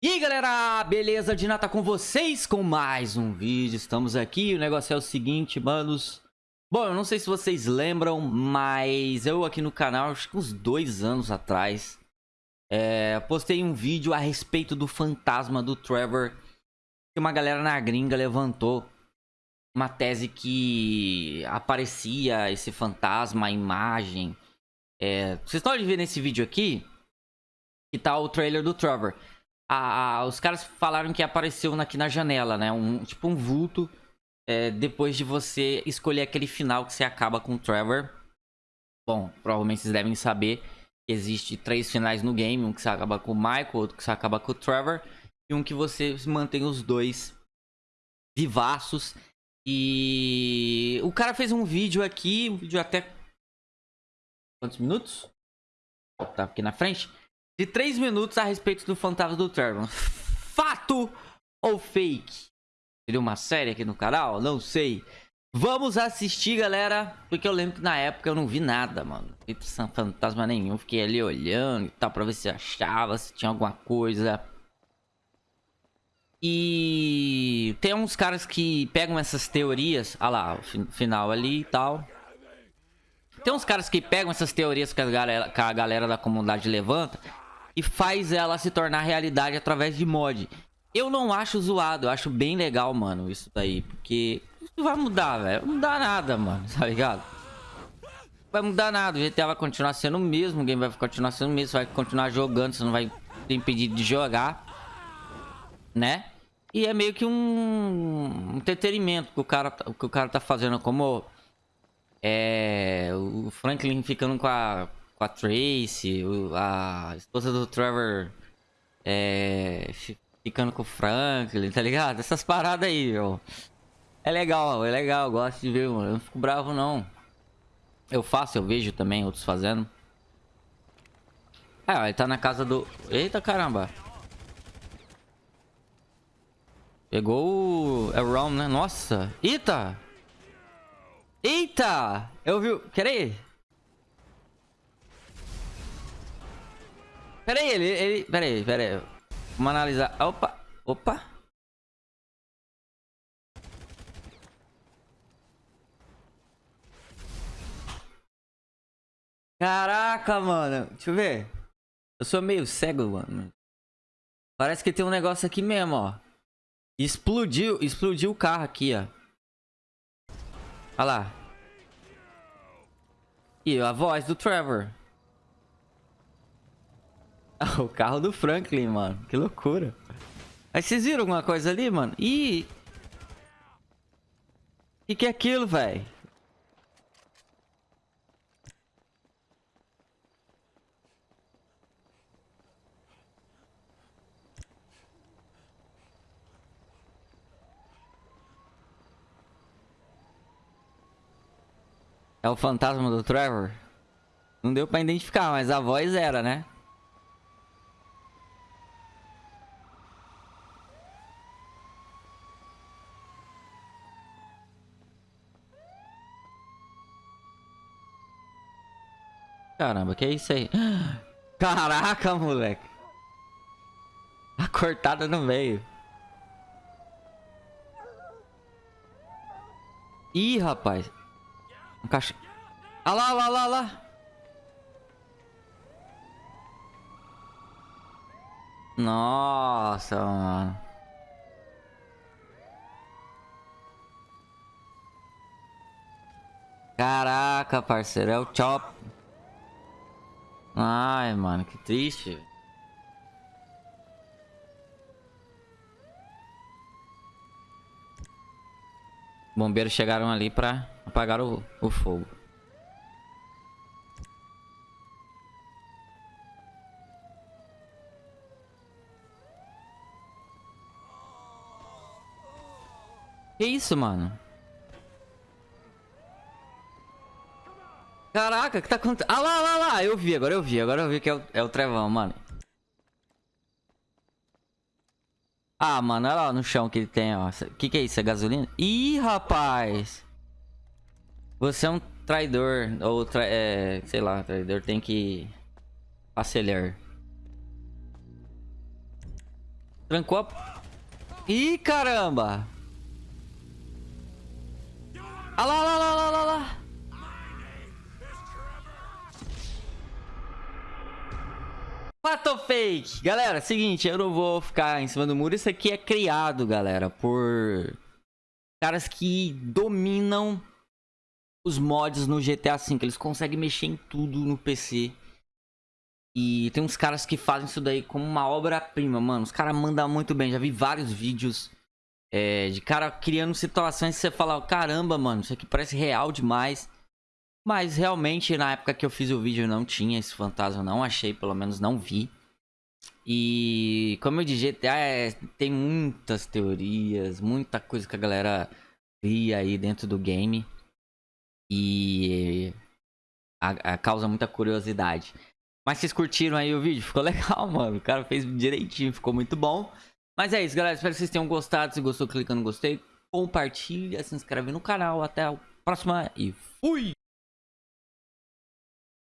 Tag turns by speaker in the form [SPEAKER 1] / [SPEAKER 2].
[SPEAKER 1] E aí galera, beleza? Dina tá com vocês com mais um vídeo, estamos aqui, o negócio é o seguinte, manos. Bom, eu não sei se vocês lembram, mas eu aqui no canal, acho que uns dois anos atrás é, Postei um vídeo a respeito do fantasma do Trevor Que uma galera na gringa levantou uma tese que aparecia esse fantasma, a imagem. É, Vocês podem ver nesse vídeo aqui, que tá o trailer do Trevor a, a, os caras falaram que apareceu aqui na janela, né? Um, tipo um vulto. É, depois de você escolher aquele final que você acaba com o Trevor. Bom, provavelmente vocês devem saber que existe três finais no game. Um que você acaba com o Michael, outro que você acaba com o Trevor. E um que você mantém os dois vivaços. E o cara fez um vídeo aqui, um vídeo até... Quantos minutos? Tá aqui na frente de 3 minutos a respeito do fantasma do Trevor. Fato ou fake? Seria uma série aqui no canal? Não sei. Vamos assistir, galera. Porque eu lembro que na época eu não vi nada, mano. Não fantasma nenhum. Fiquei ali olhando e tal pra ver se achava, se tinha alguma coisa. E tem uns caras que pegam essas teorias. Ah lá, o final ali e tal. Tem uns caras que pegam essas teorias que a galera, que a galera da comunidade levanta e faz ela se tornar realidade através de mod. Eu não acho zoado, eu acho bem legal, mano, isso daí. Porque isso vai mudar, velho. Não dá nada, mano, tá ligado? Vai mudar nada, o GTA vai continuar sendo o mesmo, o game vai continuar sendo o mesmo, você vai continuar jogando, você não vai ter impedido de jogar. Né? E é meio que um entretenimento que o cara, que o cara tá fazendo, como é, o Franklin ficando com a, com a Tracy, a esposa do Trevor é, ficando com o Franklin, tá ligado? Essas paradas aí, ó. É legal, é legal, gosto de ver, mano. Eu não fico bravo, não. Eu faço, eu vejo também outros fazendo. Ah, ele tá na casa do... Eita, caramba. Pegou o... É o né? Nossa. Eita! Eita! Eu vi... Pera aí. Pera aí, ele, ele... Pera aí, pera aí. Vamos analisar. Opa, opa. Caraca, mano. Deixa eu ver. Eu sou meio cego, mano. Parece que tem um negócio aqui mesmo, ó. Explodiu, explodiu o carro aqui, ó. Olha lá. E a voz do Trevor. o carro do Franklin, mano. Que loucura. Aí vocês viram alguma coisa ali, mano? Ih! O que, que é aquilo, velho? É o fantasma do Trevor? Não deu pra identificar, mas a voz era, né? Caramba, que é isso aí? Caraca, moleque. A cortada no meio. Ih, rapaz. Um caixa... Ah lá, lá, lá, lá. Nossa, mano. Caraca, parceiro. É o Chop. Ai, mano, que triste. Bombeiros chegaram ali pra apagar o, o fogo. Que isso, mano? Caraca, o que tá acontecendo? Ah lá, lá, lá, eu vi, agora eu vi, agora eu vi que é o, é o Trevão, mano. Ah, mano, olha lá no chão que ele tem, ó. O que que é isso? É gasolina? Ih, rapaz! Você é um traidor, ou, tra é, sei lá, traidor tem que acelerar. Trancou a... Ih, caramba! Olha lá, lá, olha lá, olha lá. Fato fake? Galera, seguinte, eu não vou ficar em cima do muro. Isso aqui é criado, galera, por caras que dominam os mods no GTA V. Eles conseguem mexer em tudo no PC. E tem uns caras que fazem isso daí como uma obra-prima, mano. Os caras mandam muito bem. Já vi vários vídeos é, de cara criando situações que você fala, caramba, mano, isso aqui parece real demais. Mas realmente, na época que eu fiz o vídeo, não tinha esse fantasma, não achei, pelo menos não vi. E como eu disse, GTA é, tem muitas teorias, muita coisa que a galera cria aí dentro do game. E a, a causa muita curiosidade. Mas vocês curtiram aí o vídeo? Ficou legal, mano. O cara fez direitinho, ficou muito bom. Mas é isso, galera. Espero que vocês tenham gostado. Se gostou, clica no gostei. Compartilha, se inscreve no canal. Até a próxima e fui!